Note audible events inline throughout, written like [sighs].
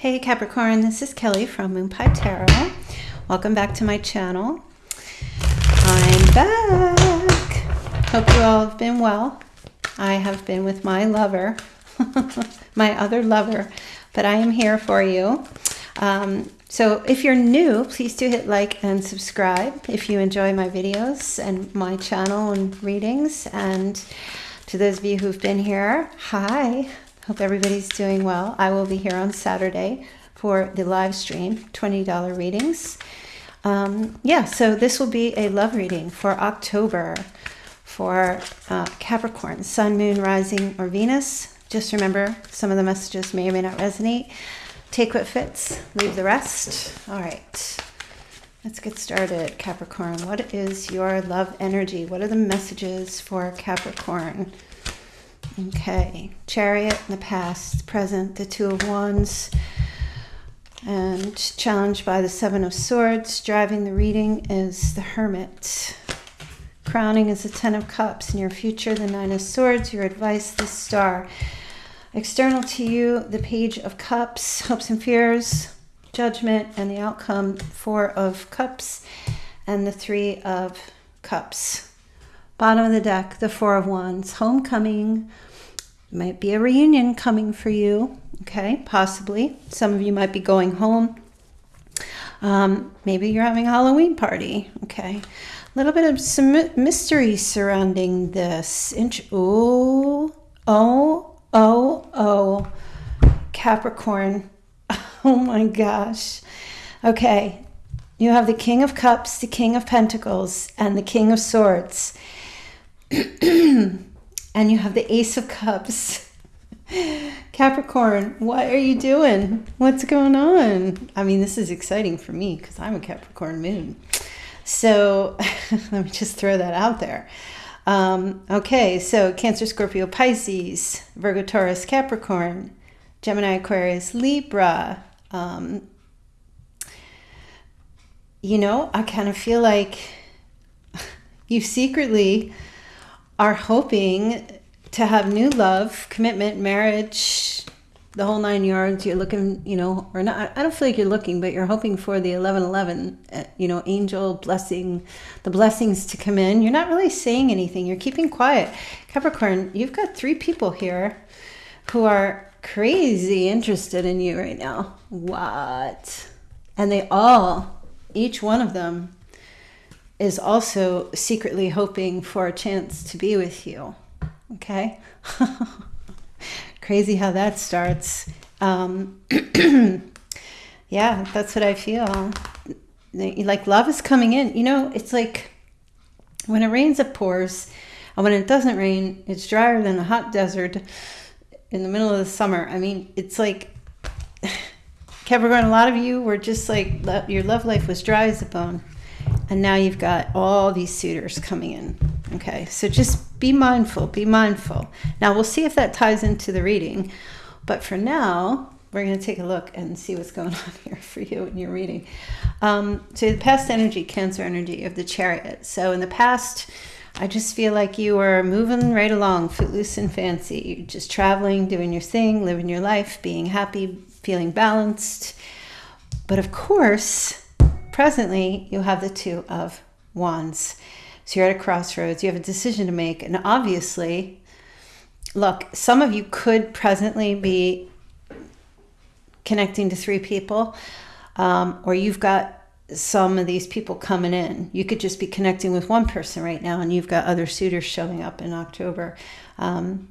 Hey Capricorn, this is Kelly from Moon Pie Tarot. Welcome back to my channel. I'm back. Hope you all have been well. I have been with my lover, [laughs] my other lover, but I am here for you. Um, so if you're new, please do hit like and subscribe if you enjoy my videos and my channel and readings. And to those of you who've been here, hi. Hope everybody's doing well. I will be here on Saturday for the live stream, $20 readings. Um, yeah, so this will be a love reading for October for uh, Capricorn, Sun, Moon, Rising, or Venus. Just remember, some of the messages may or may not resonate. Take what fits, leave the rest. All right, let's get started. Capricorn, what is your love energy? What are the messages for Capricorn? Okay, Chariot in the past, present, the Two of Wands, and challenged by the Seven of Swords. Driving the reading is the Hermit. Crowning is the Ten of Cups. In your future, the Nine of Swords. Your advice, the Star. External to you, the Page of Cups, hopes and fears, judgment, and the outcome, Four of Cups, and the Three of Cups. Bottom of the deck, the Four of Wands, homecoming, might be a reunion coming for you, okay, possibly. Some of you might be going home. Um, maybe you're having a Halloween party, okay. A little bit of some mystery surrounding this. Inch, oh, oh, oh, oh, Capricorn. [laughs] Oh my gosh. Okay, you have the King of Cups, the King of Pentacles, and the King of Swords. [clears throat] and you have the Ace of Cups. [laughs] Capricorn, what are you doing? What's going on? I mean, this is exciting for me because I'm a Capricorn moon. So [laughs] let me just throw that out there. Um, okay, so Cancer, Scorpio, Pisces, Virgo, Taurus, Capricorn, Gemini, Aquarius, Libra. Um, you know, I kind of feel like [laughs] you secretly are hoping to have new love, commitment, marriage, the whole nine yards. You're looking, you know, or not. I don't feel like you're looking, but you're hoping for the 1111, uh, you know, angel blessing, the blessings to come in. You're not really saying anything. You're keeping quiet. Capricorn, you've got three people here who are crazy interested in you right now. What? And they all, each one of them, is also secretly hoping for a chance to be with you. Okay? [laughs] Crazy how that starts. Um, [clears throat] yeah, that's what I feel. Like love is coming in. You know, it's like when it rains, it pours. And when it doesn't rain, it's drier than a hot desert in the middle of the summer. I mean, it's like [sighs] Capricorn, a lot of you were just like, your love life was dry as a bone. And now you've got all these suitors coming in. Okay, so just be mindful, be mindful. Now we'll see if that ties into the reading. But for now, we're going to take a look and see what's going [laughs] on here for you in your reading. Um, so the past energy, Cancer energy of the chariot. So in the past, I just feel like you were moving right along, footloose and fancy. You're just traveling, doing your thing, living your life, being happy, feeling balanced. But of course, presently you have the two of wands. So you're at a crossroads, you have a decision to make. And obviously, look, some of you could presently be connecting to three people, um, or you've got some of these people coming in. You could just be connecting with one person right now, and you've got other suitors showing up in October. Um,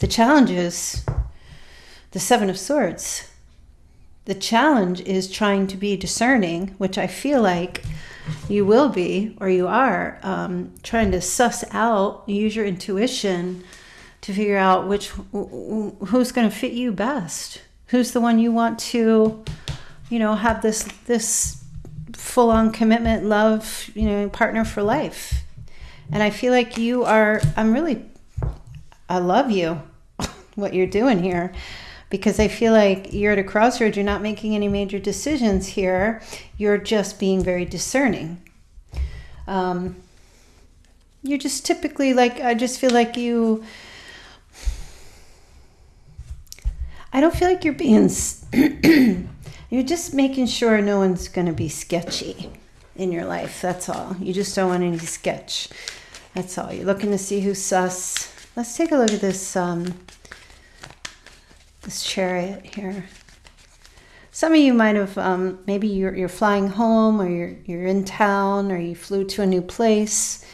the challenge is the Seven of Swords. The challenge is trying to be discerning, which I feel like you will be or you are um, trying to suss out, use your intuition to figure out which who's going to fit you best. Who's the one you want to, you know, have this this full on commitment, love, you know, partner for life. And I feel like you are. I'm really. I love you. [laughs] what you're doing here because I feel like you're at a crossroads. You're not making any major decisions here. You're just being very discerning. Um, you're just typically like, I just feel like you, I don't feel like you're being, [clears throat] you're just making sure no one's going to be sketchy in your life. That's all. You just don't want any sketch. That's all. You're looking to see who's sus. Let's take a look at this, um, this chariot here. Some of you might have, um, maybe you're, you're flying home or you're, you're in town or you flew to a new place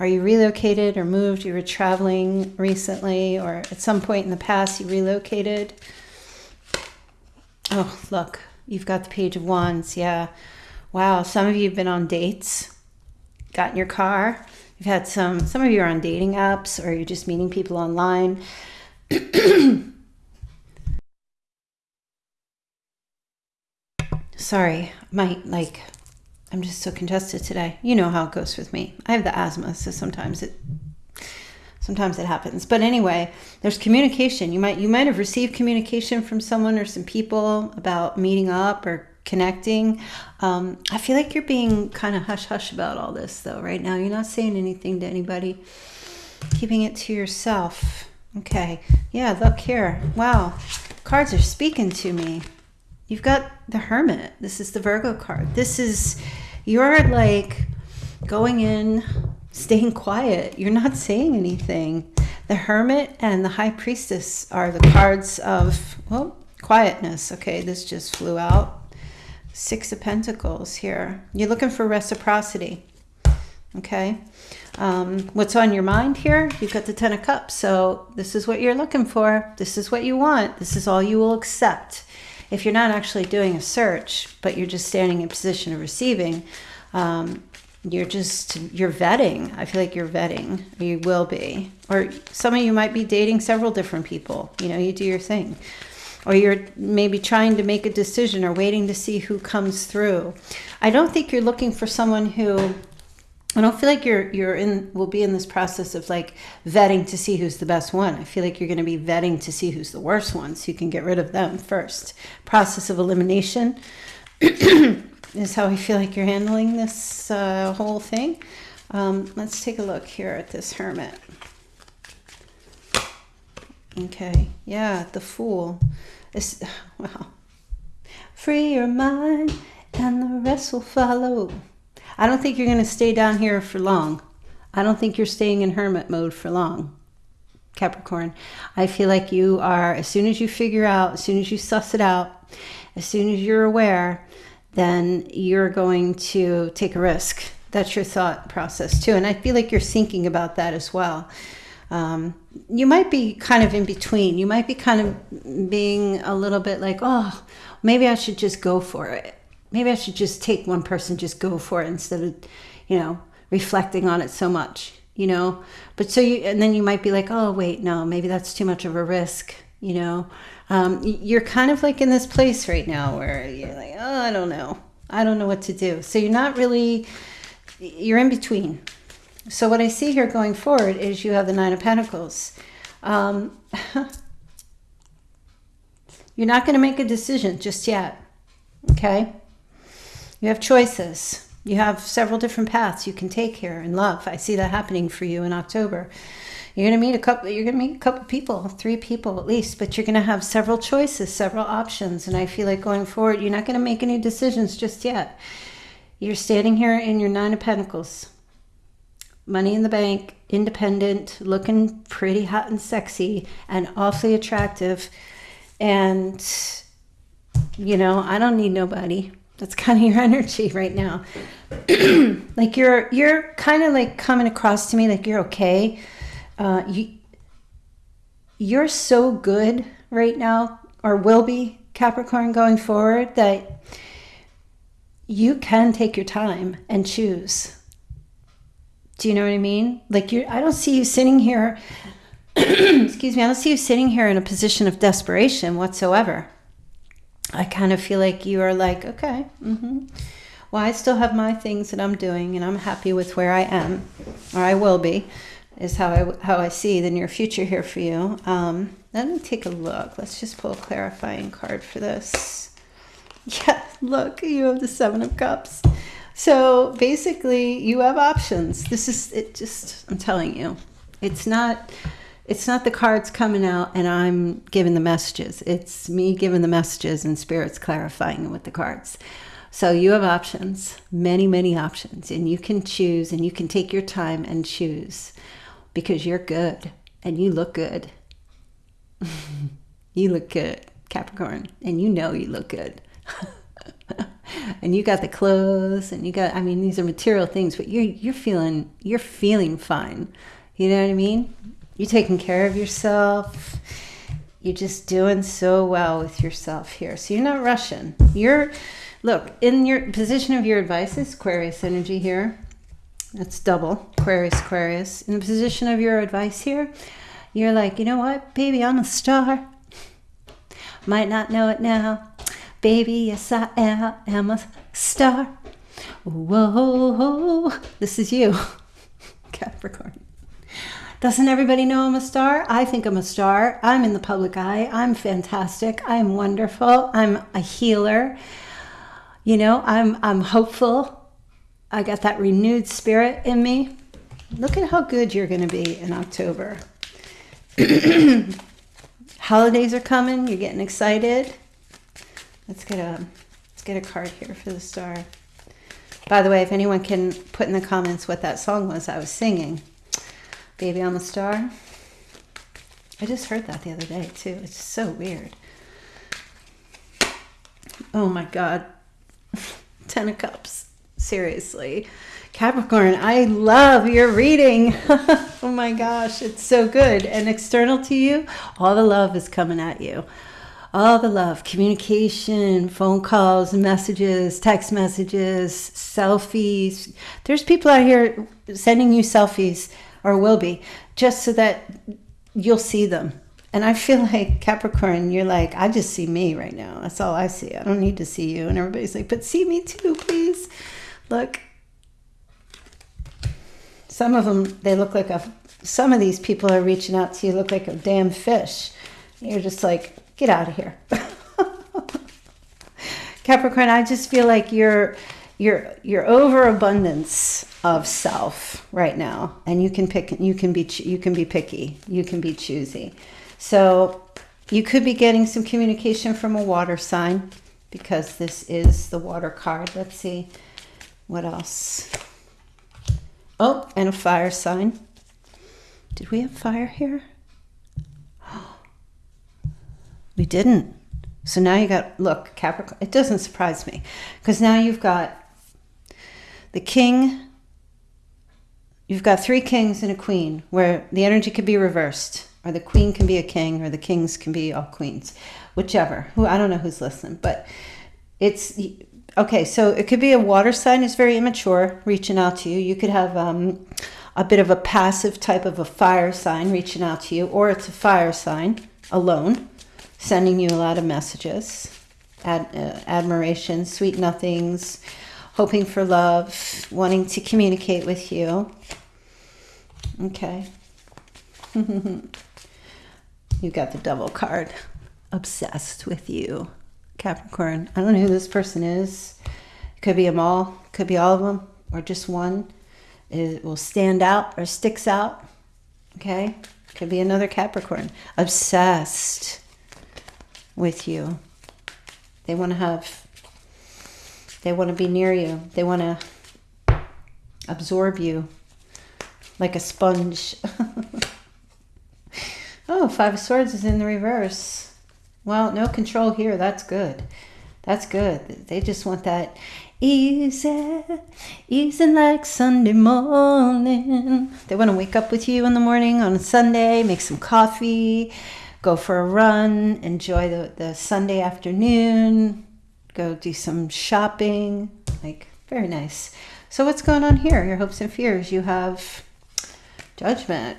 or you relocated or moved, you were traveling recently or at some point in the past you relocated. Oh, look, you've got the Page of Wands. Yeah. Wow. Some of you have been on dates, got in your car. You've had some, some of you are on dating apps or you're just meeting people online. [clears throat] Sorry, my, like, I'm just so congested today. You know how it goes with me. I have the asthma, so sometimes it sometimes it happens. But anyway there's communication. You might you might have received communication from someone or some people about meeting up or connecting. Um, i feel like you're being kind of hush hush about all this though right now. You're not saying anything to anybody. Keeping it to yourself. Okay. Yeah look here. Wow. Cards are speaking to me you've got the hermit this is the virgo card this is you're like going in staying quiet. You're not saying anything. The Hermit and the High Priestess are the cards of, well, quietness. Okay, this just flew out. Six of Pentacles here. You're looking for reciprocity. Okay. Um, what's on your mind here? You've got the Ten of Cups. So this is what you're looking for. This is what you want. This is all you will accept. If you're not actually doing a search, but you're just standing in position of receiving, um, you're just you're vetting. I feel like you're vetting. You will be. Or some of you might be dating several different people. You know you do your thing. Or you're maybe trying to make a decision or waiting to see who comes through. I don't think you're looking for someone who I don't feel like you're you're in will be in this process of like vetting to see who's the best one. I feel like you're going to be vetting to see who's the worst one so you can get rid of them first. Process of elimination. [clears throat] is how I feel like you're handling this uh, whole thing. Um, let's take a look here at this hermit. Okay, yeah, the fool. Is [sighs] well, free your mind and the rest will follow. I don't think you're going to stay down here for long. I don't think you're staying in hermit mode for long. Capricorn. I feel like you are, as soon as you figure out, as soon as you suss it out, as soon as you're aware then you're going to take a risk. That's your thought process too. And I feel like you're thinking about that as well. Um, you might be kind of in between. You might be kind of being a little bit like, oh, maybe I should just go for it. Maybe I should just take one person, just go for it instead of, you know, reflecting on it so much, you know. But so you, and then you might be like, oh, wait, no, maybe that's too much of a risk, you know um, you're kind of like in this place right now where you're like, oh, I don't know. I don't know what to do. So you're not really, you're in between. So what I see here going forward is you have the Nine of Pentacles. Um, [laughs] you're not going to make a decision just yet. Okay? You have choices. You have several different paths you can take here in love. I see that happening for you in October. You're going to meet a couple, you're going to meet a couple people, three people at least, but you're going to have several choices, several options. And I feel like going forward, you're not going to make any decisions just yet. You're standing here in your Nine of Pentacles, money in the bank, independent, looking pretty hot and sexy and awfully attractive. And, you know, I don't need nobody. That's kind of your [laughs] energy right now. [clears throat] like you're, you're kind of like coming across to me like you're okay uh, you, you're so good right now, or will be, Capricorn, going forward, that you can take your time and choose. Do you know what I mean? Like you I don't see you sitting here [clears throat] excuse me, I don't see you sitting here in a position of desperation whatsoever. I kind of feel like you are like, okay, mm-hmm. well, I still have my things that I'm doing and I'm happy with where I am, or I will be is how I, how I see the near future here for you. Um, let me take a look. Let's just pull a clarifying card for this. [laughs] Yeah, look, you have the Seven of Cups. So basically, you have options. This is it. Just I'm telling you, it's not It's not the cards coming out and I'm giving the messages. It's me giving the messages and spirits clarifying with the cards. So you have options, many, many options, and you can choose and you can take your time and choose because you're good and you look good. [laughs] you look good, Capricorn, and you know you look good. [laughs] and you got the clothes and you got I mean these are material things, but you're you're feeling you're feeling fine. You know what I mean? You're taking care of yourself. You're just doing so well with yourself here. So you're not rushing. You're look in your position of your advice is Aquarius energy here. That's double Aquarius, Aquarius. In the position of your advice here, you're like, you know what, baby, I'm a star. Might not know it now. Baby, yes, I am, am a star. Whoa, this is you, [laughs] Capricorn. Doesn't everybody know I'm a star? I think I'm a star. I'm in the public eye. I'm fantastic. I'm wonderful. I'm a healer. You know, I'm I'm hopeful. I got that renewed spirit in me. Look at how good you're going to be in October. [clears throat] Holidays are coming. You're getting excited. Let's get a let's get a card here for the star. By the way, if anyone can put in the comments what that song was I was singing, Baby I'm a Star. I just heard that the other day too. It's so weird. Oh my God. [laughs] Ten of Cups. Seriously. Capricorn, I love your reading. [laughs] oh my gosh, it's so good. And external to you, all the love is coming at you. All the love, communication, phone calls, messages, text messages, selfies. There's people out here sending you selfies or will be, just so that you'll see them. And I feel [laughs] like Capricorn, you're like, I just see me right now. That's all I see. I don't need to see you. And everybody's like, but see me too, please. Look. Some of them, they look like a, some of these people are reaching out to you, look like a damn fish. You're just like, get out of here. [laughs] Capricorn, I just feel like you're, your your overabundance of self right now and you can pick you can be you can be picky. You can be choosy. So you could be getting some communication from a water sign because this is the water card. Let's see what else. Oh and a fire sign. Did we have fire here? [gasps] We didn't. So now you got look capricorn it doesn't surprise me because now you've got the king, you've got three kings and a queen where the energy could be reversed, or the queen can be a king, or the kings can be all queens, whichever. Who I don't know who's listening, but it's okay. So it could be a water sign is very immature, reaching out to you. You could have um, a bit of a passive type of a fire sign reaching out to you, or it's a fire sign alone, sending you a lot of messages, ad, uh, admiration, sweet nothings hoping for love, wanting to communicate with you. Okay. [laughs] you got the double card. Obsessed with you, Capricorn. I don't know who this person is. It could be them all, could be all of them, or just one. It will stand out or sticks out. Okay? Could be another Capricorn. Obsessed with you. They want to have they want to be near you. They want to absorb you like a sponge. [laughs] oh, Five of Swords is in the reverse. Well, no control here. That's good. That's good. They just want that easy, easy like Sunday morning. They want to wake up with you in the morning on a Sunday, make some coffee, go for a run, enjoy the, the Sunday afternoon, go do some shopping. Like, very nice. So, what's going on here? Your hopes and fears. You have judgment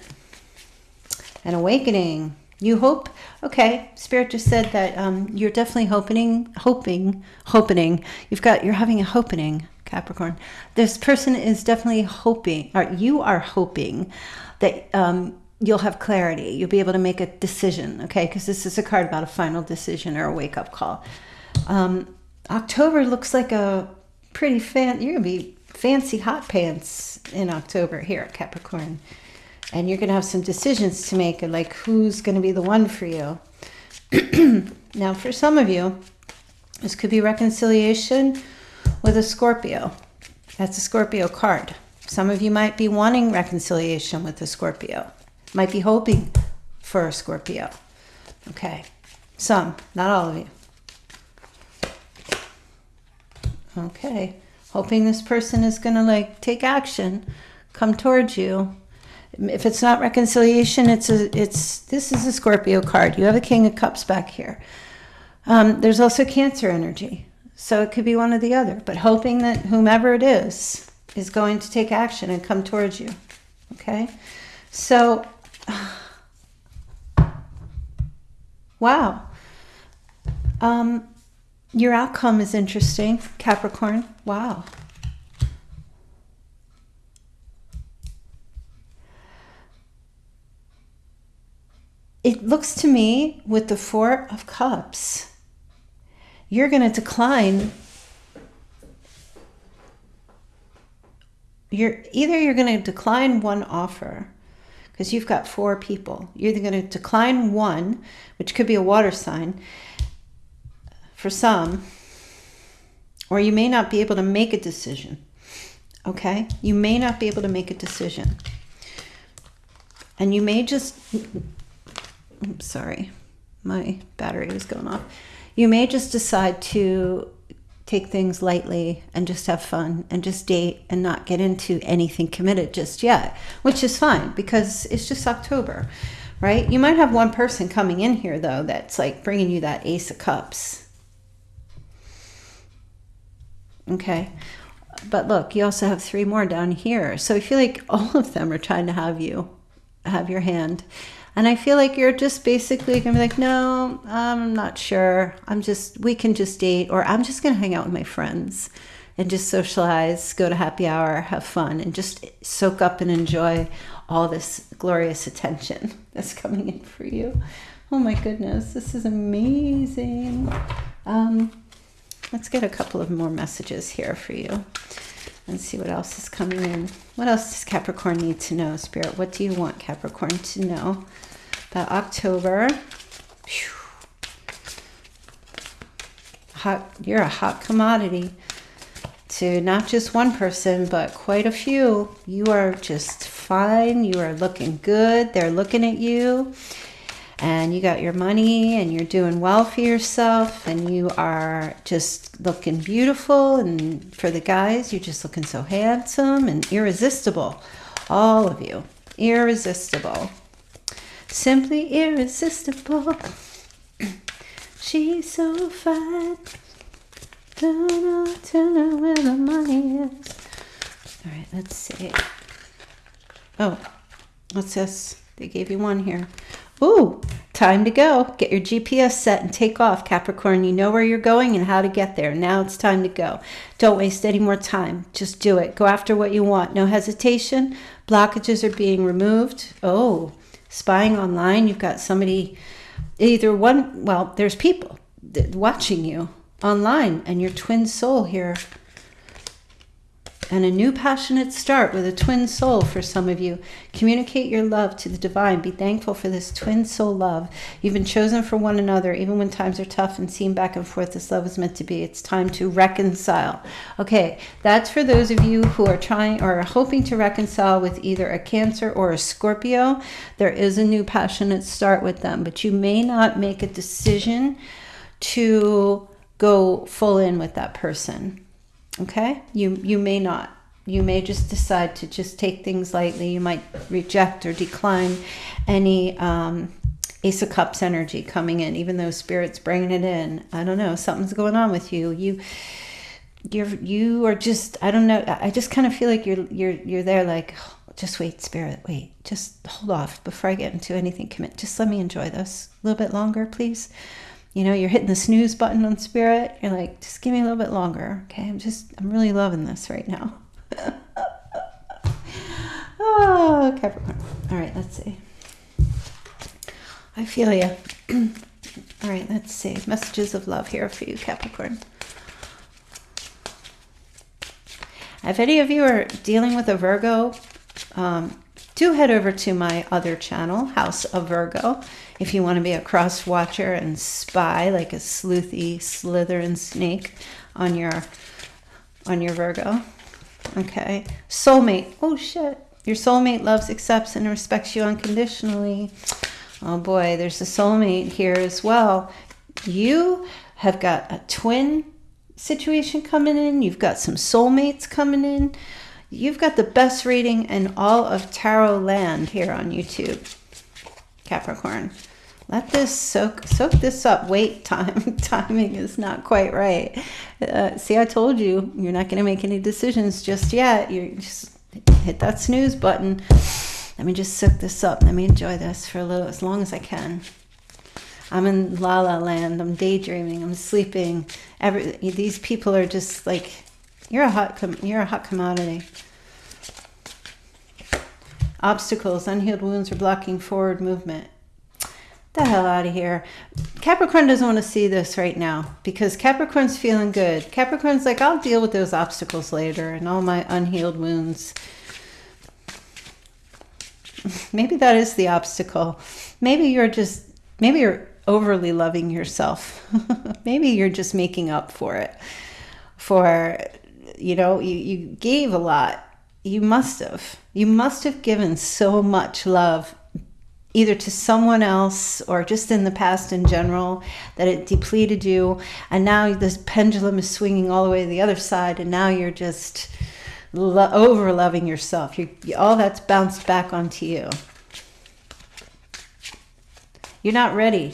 and awakening. You hope, okay, Spirit just said that um, you're definitely hoping, hoping, hoping. You've got, you're having a hoping, Capricorn. This person is definitely hoping, or you are hoping that um, you'll have clarity. You'll be able to make a decision, okay? Because this is a card about a final decision or a wake up call. Um, October looks like a pretty fan. You're gonna be fancy hot pants in October here at Capricorn. and you're going to have some decisions to make like who's going to be the one for you. [clears throat] now, for some of you, this could be reconciliation with a Scorpio. That's a Scorpio card. Some of you might be wanting reconciliation with a Scorpio, might be hoping for a Scorpio. Okay, some, not all of you. Okay, hoping this person is going to like take action, come towards you. If it's not reconciliation, it's a it's this is a Scorpio card. You have a King of Cups back here. Um, there's also Cancer energy, so it could be one or the other. But hoping that whomever it is is going to take action and come towards you. Okay, so [sighs] wow. Um, your outcome is interesting, Capricorn. Wow. It looks to me with the Four of Cups, you're going to decline. You're either you're going to decline one offer because you've got four people. You're either going to decline one, which could be a water sign, for some, or you may not be able to make a decision. Okay? You may not be able to make a decision. And you may just, oops, sorry, my battery was going off. You may just decide to take things lightly and just have fun and just date and not get into anything committed just yet, which is fine because it's just October, right? You might have one person coming in here though that's like bringing you that Ace of Cups Okay. But look, you also have three more down here. So I feel like all of them are trying to have you have your hand. And I feel like you're just basically going to be like, no, I'm not sure. I'm just, we can just date, or I'm just going to hang out with my friends and just socialize, go to happy hour, have fun, and just soak up and enjoy all this glorious attention [laughs] that's coming in for you. Oh my goodness, this is amazing. Um, let's get a couple of more messages here for you and see what else is coming in. What else does Capricorn need to know, Spirit? What do you want Capricorn to know about October? Hot, you're a hot commodity to not just one person, but quite a few. You are just fine. You are looking good. They're looking at you and you got your money and you're doing well for yourself and you are just looking beautiful. And for the guys you're just looking so handsome and irresistible. All of you. Irresistible. Simply irresistible. [clears throat] She's so fine don't know, don't know where the money is. All right let's see. Oh what's this? They gave you one here Ooh, time to go. Get your GPS set and take off, Capricorn. You know where you're going and how to get there. Now it's time to go. Don't waste any more time. Just do it. Go after what you want. No hesitation. Blockages are being removed. Oh, spying online. You've got somebody, either one, well, there's people watching you online and your twin soul here and a new passionate start with a twin soul for some of you. Communicate your love to the divine. Be thankful for this twin soul love. You've been chosen for one another, even when times are tough and seem back and forth. This love is meant to be. It's time to reconcile. Okay, that's for those of you who are trying or are hoping to reconcile with either a Cancer or a Scorpio. There is a new passionate start with them, but you may not make a decision to go full in with that person Okay? You you may not. You may just decide to just take things lightly. You might reject or decline any um, Ace of Cups energy coming in, even though Spirit's bringing it in. I don't know. Something's going on with you. You you're you are just I don't know. I just kind of feel like you're you're you're there like just wait, Spirit, wait, just hold off before I get into anything. Commit. Just let me enjoy this a little bit longer, please you know, you're hitting the snooze button on spirit. You're like, just give me a little bit longer. Okay. I'm just, I'm really loving this right now. [laughs] oh, Capricorn. All right. Let's see. I feel you. [clears throat] All right. Let's see. Messages of love here for you, Capricorn. If any of you are dealing with a Virgo, um, do head over to my other channel, House of Virgo, if you want to be a cross watcher and spy like a sleuthy Slytherin snake on your on your Virgo. Okay. Soulmate. Oh shit. Your soulmate loves, accepts, and respects you unconditionally. Oh boy, there's a soulmate here as well. You have got a twin situation coming in. You've got some soulmates coming in. You've got the best reading in all of tarot land here on YouTube. Capricorn. Let this soak soak this up. Wait, [laughs] time timing is not quite right. Uh, see, I told you you're not going to make any decisions just yet. You just hit that snooze button. Let me just soak this up. Let me enjoy this for a little, as long as I can. I'm in la la land. I'm daydreaming. I'm sleeping. Every these people are just like, you're a hot, you're a hot commodity. Obstacles, unhealed wounds are blocking forward movement. The hell out of here. Capricorn doesn't want to see this right now because Capricorn's feeling good. Capricorn's like, I'll deal with those obstacles later and all my unhealed wounds. [laughs] Maybe that is the obstacle. Maybe you're just, maybe you're overly loving yourself. [laughs] Maybe you're just making up for it. For, you know, you, you gave a lot. You must have. You must have given so much love either to someone else or just in the past in general that it depleted you and now this pendulum is swinging all the way to the other side and now you're just lo- over loving yourself you all that's bounced back onto you you're not ready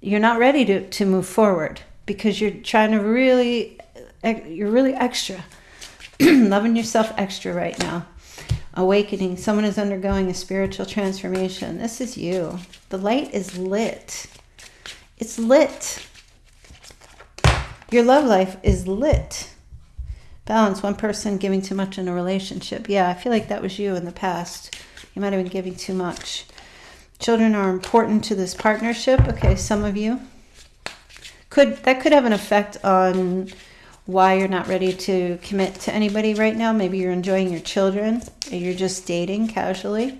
you're not ready to, to move forward because you're trying to really, you're really extra, [clears throat] loving yourself extra right now. Awakening, someone is undergoing a spiritual transformation. This is you. The light is lit. It's lit. Your love life is lit. Balance, one person giving too much in a relationship. Yeah, I feel like that was you in the past. You might have been giving too much. Children are important to this partnership. Okay, some of you could that could have an effect on why you're not ready to commit to anybody right now. Maybe you're enjoying your children, you're just dating casually.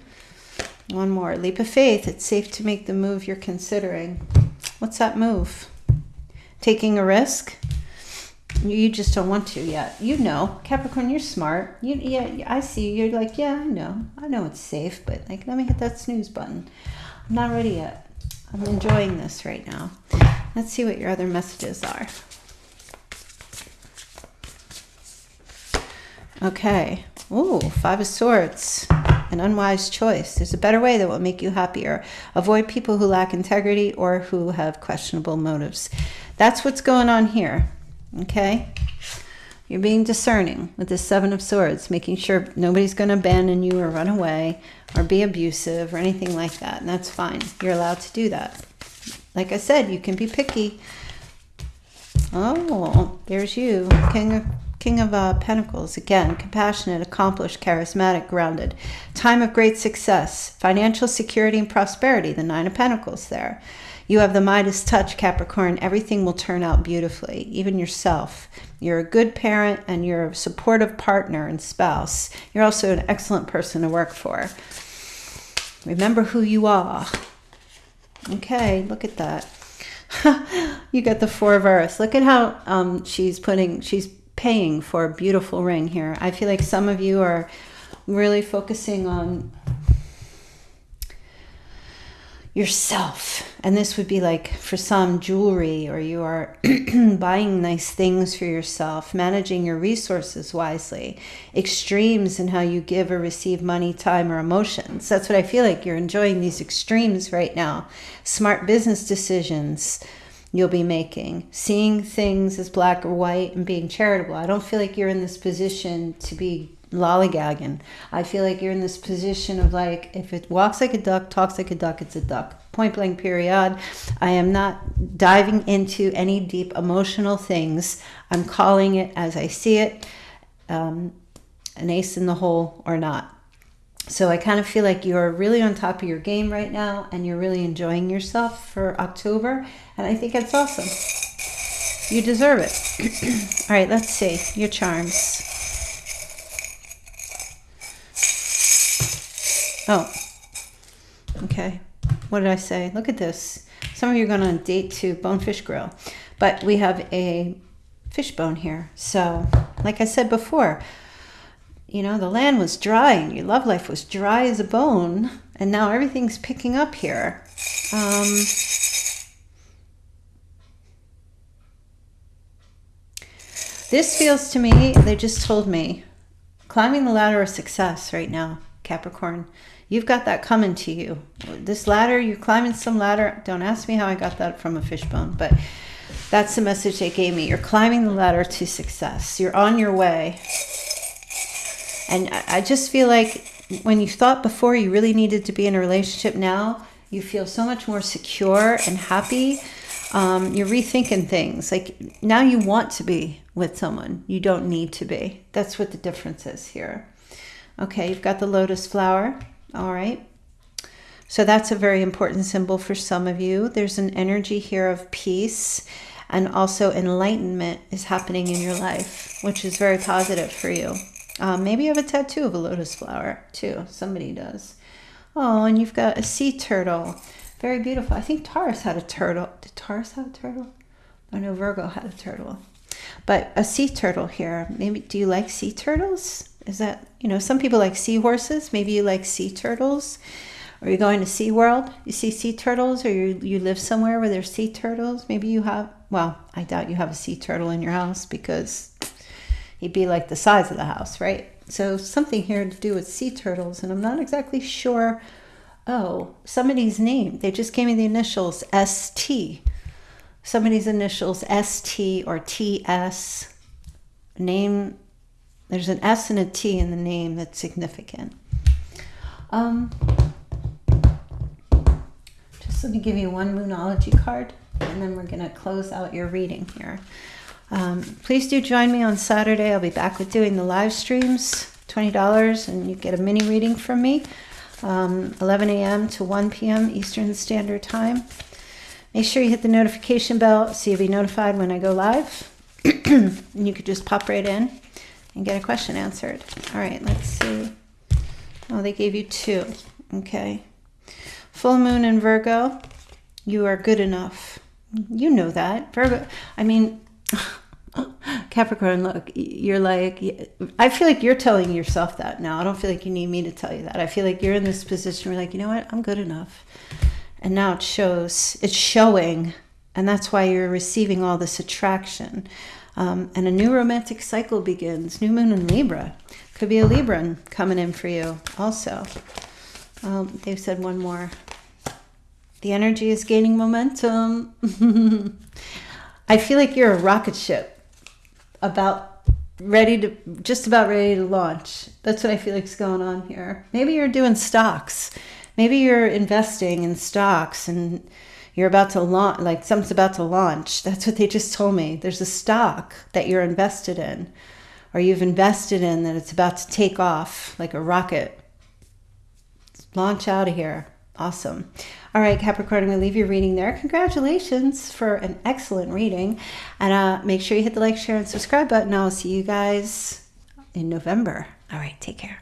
One more leap of faith. It's safe to make the move you're considering. What's that move? Taking a risk? You just don't want to yet. You know, Capricorn, you're smart. You, yeah, I see. You're like, yeah, I know. I know it's safe, but like, let me hit that snooze button. I'm not ready yet. I'm enjoying this right now. Let's see what your other messages are. Okay. Ooh, Five of Swords. An unwise choice. There's a better way that will make you happier. Avoid people who lack integrity or who have questionable motives. That's what's going on here. Okay? You're being discerning with the Seven of Swords, making sure nobody's going to abandon you or run away or be abusive or anything like that. And that's fine. You're allowed to do that. Like I said, you can be picky. Oh, there's you, King of King of uh, Pentacles, again, compassionate, accomplished, charismatic, grounded. Time of great success, financial security and prosperity, the Nine of Pentacles there. You have the Midas touch, Capricorn. Everything will turn out beautifully, even yourself. You're a good parent and you're a supportive partner and spouse. You're also an excellent person to work for. Remember who you are. Okay, look at that. [laughs] you got the Four of Earth. Look at how um, she's putting, she's paying for a beautiful ring here. I feel like some of you are really focusing on yourself. And this would be like for some jewelry, or you are [clears throat] buying nice things for yourself, managing your resources wisely, extremes in how you give or receive money, time, or emotions. That's what I feel like you're enjoying these extremes right now. Smart business decisions you'll be making, seeing things as black or white, and being charitable. I don't feel like you're in this position to be lollygagging. I feel like you're in this position of like, if it walks like a duck, talks like a duck, it's a duck. Point blank, period. I am not diving into any deep emotional things. I'm calling it as I see it um, an ace in the hole or not. So I kind of feel like you're really on top of your game right now and you're really enjoying yourself for October. And I think it's awesome. You deserve it. [clears throat] All right, let's see your charms. Oh, okay. What did I say? Look at this. Some of you are going on a date to Bonefish Grill, but we have a fishbone here. So, like I said before, you know, the land was dry and your love life was dry as a bone, and now everything's picking up here. Um, this feels to me, they just told me, climbing the ladder of success right now, Capricorn. You've got that coming to you. This ladder, you're climbing some ladder. Don't ask me how I got that from a fishbone, but that's the message they gave me. You're climbing the ladder to success. You're on your way. And I just feel like when you thought before you really needed to be in a relationship now, you feel so much more secure and happy. Um, you're rethinking things. Like now you want to be with someone. You don't need to be. That's what the difference is here. Okay, you've got the lotus flower. All right. So that's a very important symbol for some of you. There's an energy here of peace and also enlightenment is happening in your life, which is very positive for you. Um, maybe you have a tattoo of a lotus flower too. Somebody does. Oh, and you've got a sea turtle. Very beautiful. I think Taurus had a turtle. Did Taurus have a turtle? I know Virgo had a turtle. But a sea turtle here. Maybe do you like sea turtles? Is that, you know, some people like seahorses. Maybe you like sea turtles. Are you going to SeaWorld? You see sea turtles or you, you live somewhere where there's sea turtles? Maybe you have, well, I doubt you have a sea turtle in your house because he'd be like the size of the house, right? So something here to do with sea turtles, and I'm not exactly sure. Oh, somebody's name. They just gave me the initials ST. Somebody's initials ST or TS. Name, there's an S and a T in the name that's significant. Um, just let me give you one Moonology card, and then we're going to close out your reading here. Um, please do join me on Saturday. I'll be back with doing the live streams, $20, and you get a mini reading from me, um, 11 a.m. to 1 p.m. Eastern Standard Time. Make sure you hit the notification bell so you'll be notified when I go live. [clears throat] and you could just pop right in and get a question answered. All right, let's see. Oh, they gave you two. Okay. Full moon in Virgo, you are good enough. You know that. Virgo, I mean, [laughs] [gasps] Capricorn, look, you're like, I feel like you're telling yourself that now. I don't feel like you need me to tell you that. I feel like you're in this position where, like, you know what, I'm good enough. And now it shows, it's showing. And that's why you're receiving all this attraction. Um, and a new romantic cycle begins. New moon in Libra. Could be a Libran coming in for you also. Um, they've said one more. The energy is gaining momentum. [laughs] I feel like you're a rocket ship about ready to just about ready to launch. That's what I feel like is going on here. Maybe you're doing stocks. Maybe you're investing in stocks and you're about to launch like something's about to launch. That's what they just told me. There's a stock that you're invested in or you've invested in that it's about to take off like a rocket. Launch out of here. Awesome. All right, Capricorn, I'm going to leave your reading there. Congratulations for an excellent reading. And uh, make sure you hit the like, share, and subscribe button. I'll see you guys in November. All right, take care.